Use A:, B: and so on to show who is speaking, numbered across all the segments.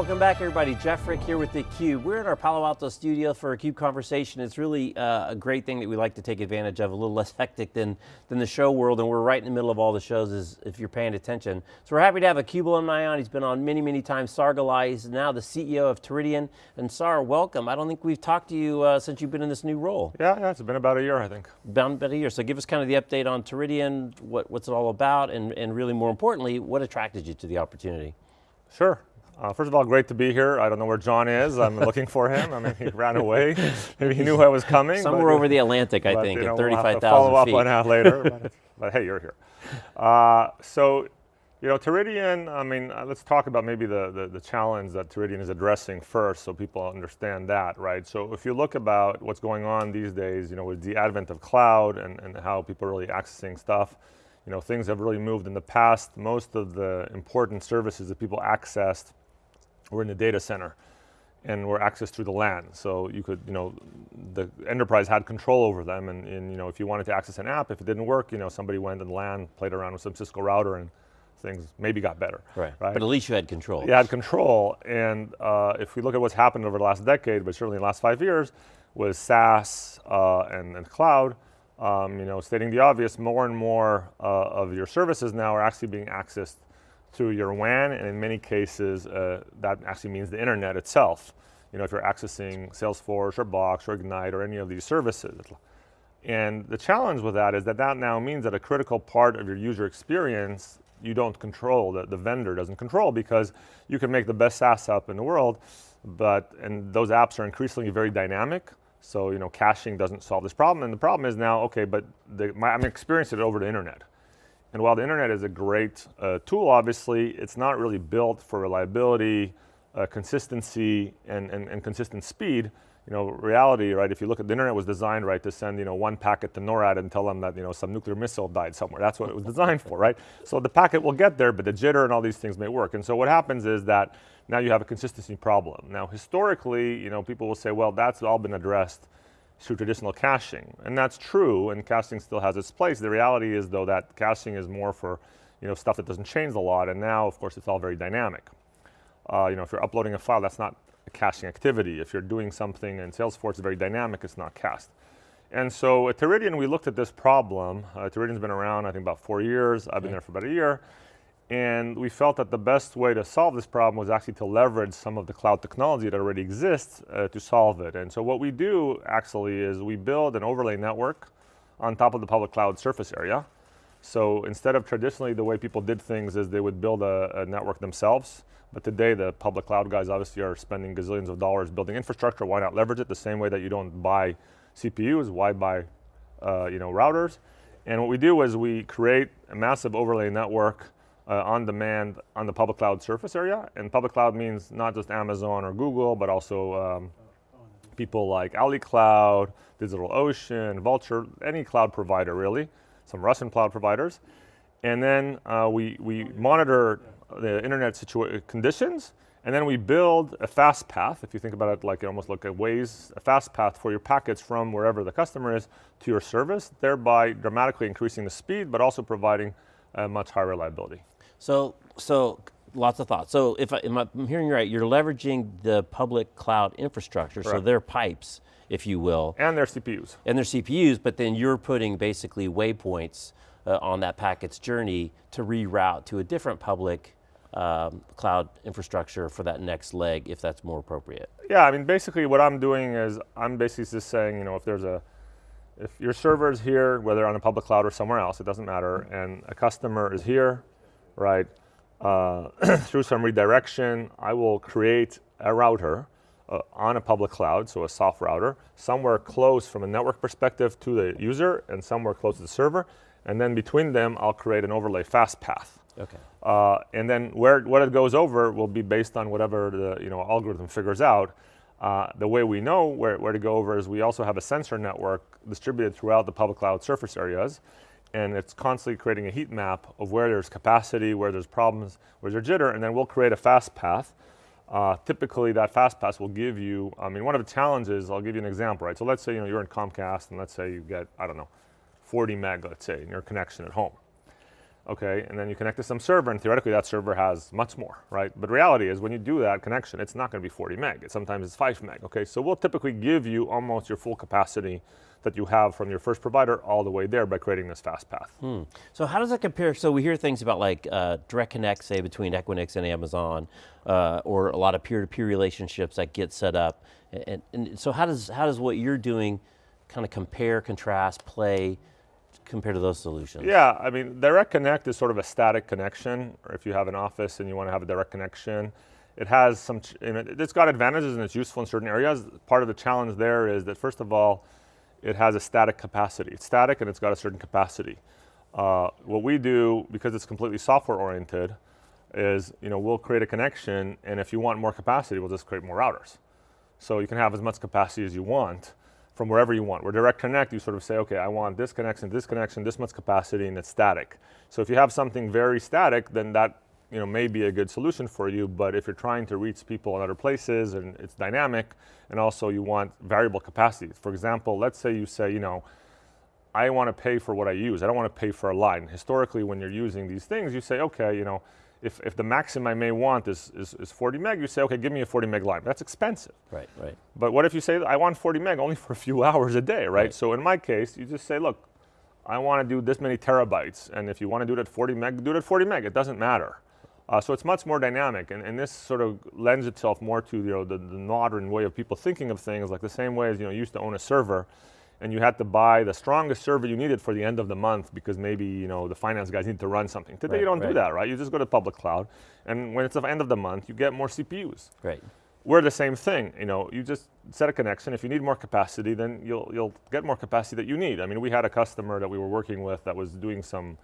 A: welcome back everybody. Jeff Frick here with theCUBE. We're in our Palo Alto studio for a CUBE conversation. It's really uh, a great thing that we like to take advantage of, a little less hectic than, than the show world, and we're right in the middle of all the shows as, if you're paying attention. So we're happy to have a CUBE alumni on. He's been on many, many times. Sar he's now the CEO of Teridion. And Sar, welcome. I don't think we've talked to you uh, since you've been in this new role.
B: Yeah, yeah, it's been about a year, I think.
A: About, about a year. So give us kind of the update on Teridion, what, what's it all about, and, and really more importantly, what attracted you to the opportunity?
B: Sure. Uh, first of all, great to be here. I don't know where John is. I'm looking for him. I mean, he ran away. Maybe he knew I was coming.
A: Somewhere over the Atlantic, I think, you know, at 35,000
B: we'll Follow up on that later. but, but, hey, you're here. Uh, so, you know, Teridion, I mean, uh, let's talk about maybe the, the, the, challenge that Teridion is addressing first so people understand that, right? So if you look about what's going on these days, you know, with the advent of cloud and, and how people are really accessing stuff, you know, things have really moved in the past. Most of the important services that people accessed were in the data center and were accessed through the LAN. So you could, you know, the enterprise had control over them and, and, you know, if you wanted to access an app, if it didn't work, you know, somebody went and LAN, played around with some Cisco router and things maybe got better.
A: Right, right? but at least you had control.
B: You had control and uh, if we look at what's happened over the last decade, but certainly the last five years, was SaaS uh, and, and, cloud, um, you know, stating the obvious, more and more uh, of your services now are actually being accessed through your WAN, and in many cases, uh, that actually means the internet itself. You know, if you're accessing Salesforce or Box or Egnyte or any of these services. And the challenge with that is that that now means that a critical part of your user experience you don't control, that the vendor doesn't control because you can make the best SaaS app in the world, but, and those apps are increasingly very dynamic, so you know, caching doesn't solve this problem, and the problem is now, okay, but the, my, I'm experiencing it over the internet. And while the internet is a great uh, tool, obviously, it's not really built for reliability, uh, consistency, and, and, and, consistent speed. You know, reality, right, if you look at the internet was designed, right, to send, you know, one packet to NORAD and tell them that, you know, some nuclear missile died somewhere. That's what it was designed for, right? So the packet will get there, but the jitter and all these things may work. And so what happens is that now you have a consistency problem. Now, historically, you know, people will say, well, that's all been addressed through traditional caching. And that's true, and caching still has its place. The reality is though that caching is more for you know, stuff that doesn't change a lot, and now of course it's all very dynamic. Uh, you know, if you're uploading a file, that's not a caching activity. If you're doing something in Salesforce, it's very dynamic, it's not cached. And so at Teridion, we looked at this problem. Uh, Teridion's been around, I think about four years. I've been there for about a year. And we felt that the best way to solve this problem was actually to leverage some of the cloud technology that already exists uh, to solve it. And so what we do actually is we build an overlay network on top of the public cloud surface area. So instead of traditionally the way people did things is they would build a, a network themselves, but today the public cloud guys obviously are spending gazillions of dollars building infrastructure, why not leverage it the same way that you don't buy CPUs, why buy uh, you know, routers? And what we do is we create a massive overlay network uh, on demand on the public cloud surface area. And public cloud means not just Amazon or Google, but also um, people like AliCloud, DigitalOcean, Vultr, any cloud provider really, some Russian cloud providers. And then uh, we, we monitor the internet conditions, and then we build a fast path, if you think about it like almost like a Waze, a fast path for your packets from wherever the customer is to your service, thereby dramatically increasing the speed, but also providing a much higher reliability.
A: So, so lots of thoughts. So if I, am hearing you right, you're leveraging the public cloud infrastructure, Correct. so their pipes, if you will.
B: And their CPUs.
A: And their CPUs, but then you're putting basically waypoints uh, on that packet's journey to reroute to a different public um, cloud infrastructure for that next leg, if that's more appropriate.
B: Yeah, I mean, basically what I'm doing is, I'm basically just saying, you know, if there's a, if your server is here, whether on a public cloud or somewhere else, it doesn't matter, and a customer is here, right? Uh, through some redirection, I will create a router uh, on a public cloud, so a soft router, somewhere close from a network perspective to the user and somewhere close to the server. And then between them, I'll create an overlay fast path.
A: Okay.
B: Uh, and then where what it goes over will be based on whatever the you know algorithm figures out. Uh, the way we know where, where to go over is we also have a sensor network distributed throughout the public cloud surface areas and it's constantly creating a heat map of where there's capacity, where there's problems, where there's jitter, and then we'll create a fast path. Uh, typically that fast path will give you, I mean, one of the challenges, I'll give you an example, right? So let's say you know, you're in Comcast and let's say you get, I don't know, 40 meg, let's say, in your connection at home. Okay, and then you connect to some server, and theoretically that server has much more, right? But reality is when you do that connection, it's not going to be 40 meg. It, sometimes it's 5 meg, okay? So we'll typically give you almost your full capacity that you have from your first provider all the way there by creating this fast path.
A: Hmm. So how does that compare? So we hear things about like uh, direct connect, say between Equinix and Amazon, uh, or a lot of peer-to-peer -peer relationships that get set up. And, and so how does, how does what you're doing kind of compare, contrast, play compared to those solutions?
B: Yeah, I mean, direct connect is sort of a static connection, or if you have an office and you want to have a direct connection, it has some, it's got advantages and it's useful in certain areas. Part of the challenge there is that first of all, it has a static capacity. It's static and it's got a certain capacity. Uh, what we do, because it's completely software oriented, is you know, we'll create a connection and if you want more capacity, we'll just create more routers. So you can have as much capacity as you want from wherever you want. Where direct connect, you sort of say, okay, I want this connection, this connection, this much capacity, and it's static. So if you have something very static, then that you know, may be a good solution for you, but if you're trying to reach people in other places and it's dynamic, and also you want variable capacity. For example, let's say you say, you know, I want to pay for what I use. I don't want to pay for a line. Historically, when you're using these things, you say, okay, you know, if, if the maximum I may want is, is, is 40 meg, you say, okay, give me a 40 meg line. That's expensive.
A: Right, right.
B: But what if you say, I want 40 meg only for a few hours a day, right? right. So in my case, you just say, look, I want to do this many terabytes, and if you want to do it at 40 meg, do it at 40 meg. It doesn't matter. Uh, so it's much more dynamic, and, and, this sort of lends itself more to you know, the, the modern way of people thinking of things, like the same way as you know, you used to own a server, and you had to buy the strongest server you needed for the end of the month because maybe you know the finance guys need to run something. Today right, you don't right. do that, right? You just go to public cloud, and when it's the end of the month, you get more CPUs.
A: Right.
B: We're the same thing. You know, you just set a connection. If you need more capacity, then you'll you'll get more capacity that you need. I mean, we had a customer that we were working with that was doing some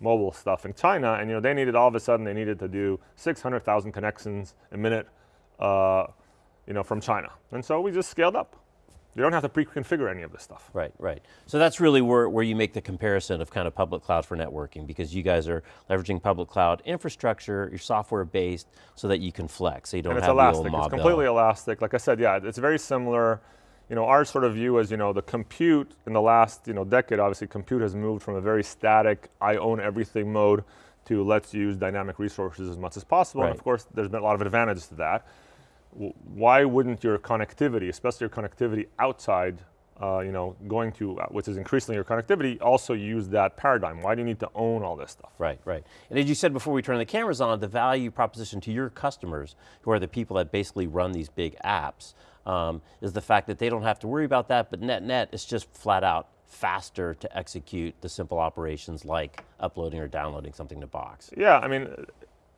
B: mobile stuff in China, and you know they needed all of a sudden they needed to do 600,000 connections a minute, uh, you know, from China, and so we just scaled up. You don't have to pre-configure any of this stuff.
A: Right, right. So that's really where, where you make the comparison of kind of public cloud for networking because you guys are leveraging public cloud infrastructure, you're software based so that you can flex, so you don't
B: and
A: have
B: elastic.
A: the old
B: It's elastic, it's completely elastic. Like I said, yeah, it's very similar. You know, our sort of view is, you know, the compute in the last, you know, decade, obviously compute has moved from a very static, I own everything mode to let's use dynamic resources as much as possible. Right. And of course, there's been a lot of advantages to that why wouldn't your connectivity, especially your connectivity outside, uh, you know, going to, uh, which is increasingly your connectivity, also use that paradigm? Why do you need to own all this stuff?
A: Right, right. And as you said before we turn the cameras on, the value proposition to your customers, who are the people that basically run these big apps, um, is the fact that they don't have to worry about that, but net net, it's just flat out faster to execute the simple operations like uploading or downloading something to Box.
B: Yeah, I mean,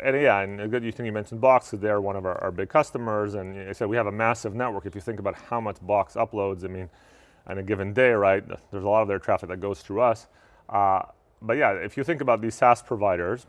B: and yeah, and a good you think you mentioned Box because they're one of our, our, big customers, and I said we have a massive network. If you think about how much Box uploads, I mean, on a given day, right? There's a lot of their traffic that goes through us. Uh, but yeah, if you think about these SaaS providers,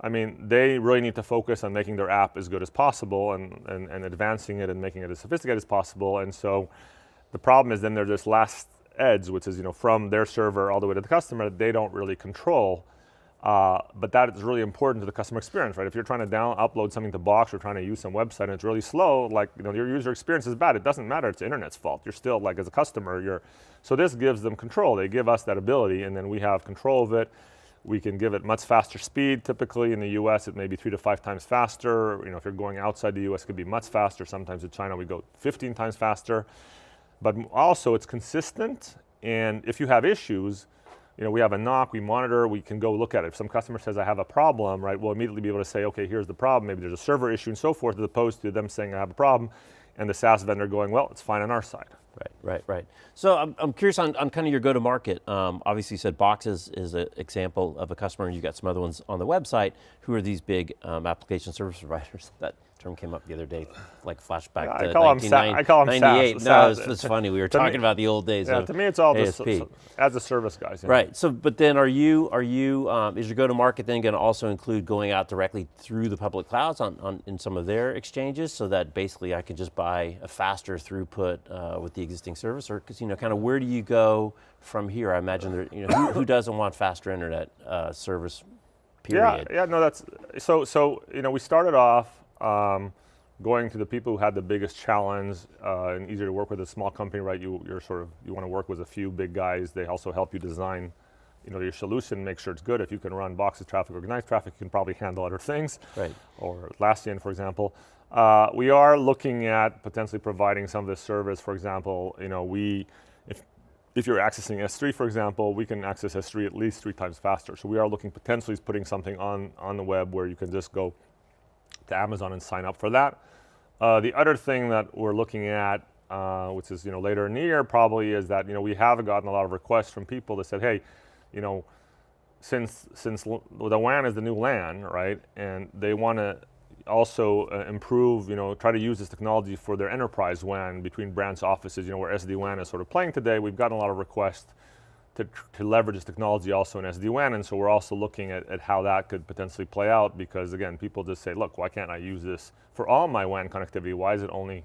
B: I mean, they really need to focus on making their app as good as possible and, and, and advancing it and making it as sophisticated as possible. And so the problem is then there's this last edge, which is you know from their server all the way to the customer, they don't really control. Uh, but that is really important to the customer experience, right? If you're trying to down upload something to Box or trying to use some website and it's really slow, like you know your user experience is bad. It doesn't matter. It's the internet's fault. You're still like as a customer, you're. So this gives them control. They give us that ability, and then we have control of it. We can give it much faster speed. Typically in the U.S., it may be three to five times faster. You know, if you're going outside the U.S., it could be much faster. Sometimes in China, we go 15 times faster. But also, it's consistent. And if you have issues, you know, we have a NOC, we monitor, we can go look at it. If some customer says I have a problem, right, we'll immediately be able to say, okay, here's the problem. Maybe there's a server issue and so forth, as opposed to them saying I have a problem, and the SaaS vendor going, well, it's fine on our side.
A: Right, right, right. So I'm, I'm curious on, on kind of your go-to-market. Um, obviously you said Box is, is an example of a customer, and you've got some other ones on the website. Who are these big um, application service providers that term came up the other day, like flashback yeah, to I call 1998. I call them SaaS. No, it's, it's funny. We were talking me, about the old days.
B: Yeah, to me, it's all ASP. The, as a service guys.
A: Yeah. Right. So, but then, are you are you um, is your go-to-market then going to also include going out directly through the public clouds on, on in some of their exchanges, so that basically I can just buy a faster throughput uh, with the existing service, or because you know, kind of where do you go from here? I imagine there, you know, who, who doesn't want faster internet uh, service? Period.
B: Yeah, yeah, no, that's so. So you know, we started off um, going to the people who had the biggest challenge uh, and easier to work with a small company, right? You, you're sort of, you want to work with a few big guys. They also help you design you know, your solution, make sure it's good. If you can run boxes traffic or Egnyte traffic, you can probably handle other things.
A: Right.
B: Or Atlassian, for example. Uh, we are looking at potentially providing some of this service. For example, you know, we, if, if you're accessing S3, for example, we can access S3 at least three times faster. So we are looking potentially putting something on, on the web where you can just go to Amazon and sign up for that. Uh, the other thing that we're looking at, uh, which is you know later in the year probably, is that you know we have gotten a lot of requests from people that said, hey, you know, since since the WAN is the new LAN, right, and they want to also uh, improve, you know, try to use this technology for their enterprise WAN between branch offices, you know, where SD-WAN is sort of playing today. We've gotten a lot of requests to, to leverage this technology also in SD-WAN, and so we're also looking at, at how that could potentially play out because again, people just say, look, why can't I use this for all my WAN connectivity? Why is it only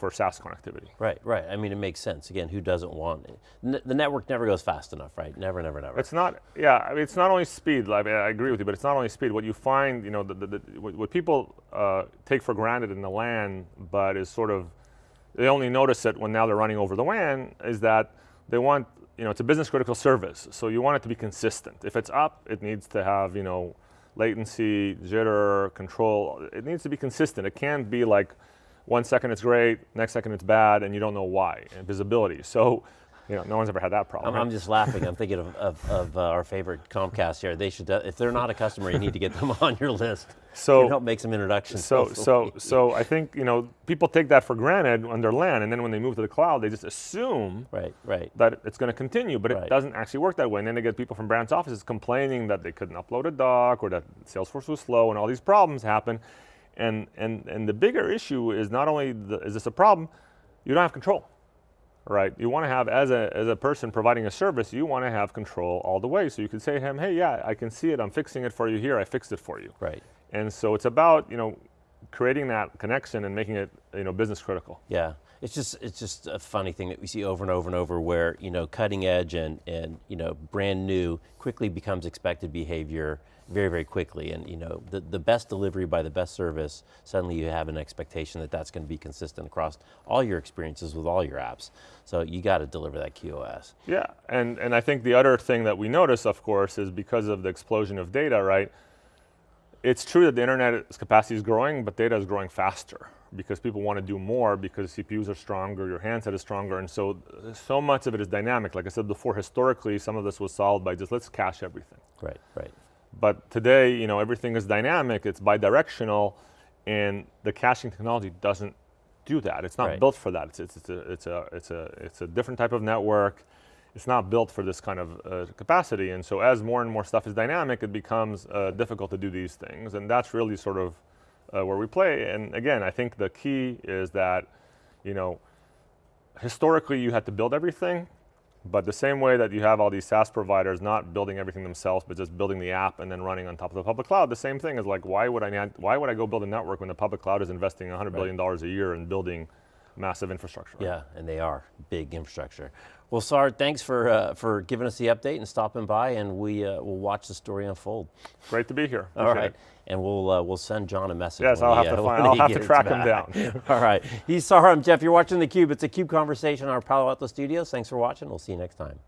B: for SaaS connectivity.
A: Right, right. I mean, it makes sense. Again, who doesn't want it? N the network never goes fast enough, right? Never, never, never.
B: It's not, yeah, I mean, it's not only speed, like, I agree with you, but it's not only speed. What you find, you know, the, the, the, what people uh, take for granted in the LAN, but is sort of, they only notice it when now they're running over the WAN, is that they want, you know, it's a business critical service, so you want it to be consistent. If it's up, it needs to have, you know, latency, jitter, control. It needs to be consistent. It can't be like, one second it's great, next second it's bad, and you don't know why, and visibility. So, you know, no one's ever had that problem.
A: I'm, right? I'm just laughing. I'm thinking of, of, of uh, our favorite Comcast here. They should, uh, if they're not a customer, you need to get them on your list. So you help make some introductions.
B: So, so, so I think you know people take that for granted on their LAN, and then when they move to the cloud, they just assume
A: right, right.
B: that it's going to continue, but right. it doesn't actually work that way. And then they get people from branch offices complaining that they couldn't upload a doc or that Salesforce was slow, and all these problems happen. And, and, and the bigger issue is not only the, is this a problem, you don't have control, right? You want to have, as a, as a person providing a service, you want to have control all the way. So you can say to him, hey, yeah, I can see it, I'm fixing it for you here, I fixed it for you.
A: Right.
B: And so it's about, you know, creating that connection and making it, you know, business critical.
A: Yeah. It's just, it's just a funny thing that we see over and over and over where, you know, cutting edge and, and you know, brand new quickly becomes expected behavior very, very quickly. And you know, the, the best delivery by the best service, suddenly you have an expectation that that's going to be consistent across all your experiences with all your apps. So you got to deliver that QoS.
B: Yeah, and, and I think the other thing that we notice, of course, is because of the explosion of data, right? It's true that the internet's capacity is growing, but data is growing faster because people want to do more because CPUs are stronger, your handset is stronger, and so, so much of it is dynamic. Like I said before, historically, some of this was solved by just let's cache everything.
A: Right, right.
B: But today, you know, everything is dynamic, it's bidirectional, and the caching technology doesn't do that. It's not right. built for that. It's, it's, it's, a, it's, a, it's, a, it's a different type of network. It's not built for this kind of uh, capacity. And so as more and more stuff is dynamic, it becomes uh, difficult to do these things. And that's really sort of uh, where we play. And again, I think the key is that, you know, historically you had to build everything. But the same way that you have all these SaaS providers not building everything themselves, but just building the app and then running on top of the public cloud, the same thing is like, why would I, not, why would I go build a network when the public cloud is investing 100 right. billion dollars a year in building massive infrastructure?
A: Right? Yeah, and they are big infrastructure. Well, Sard, thanks for, uh, for giving us the update and stopping by, and we uh, will watch the story unfold.
B: Great to be here.
A: Appreciate All right, it. and we'll uh, we'll send John a message.
B: Yes, I'll
A: he,
B: have to uh, find. I'll have to track him down.
A: All right, he's Sard, I'm Jeff. You're watching the Cube. It's a Cube conversation in our Palo Alto studios. Thanks for watching. We'll see you next time.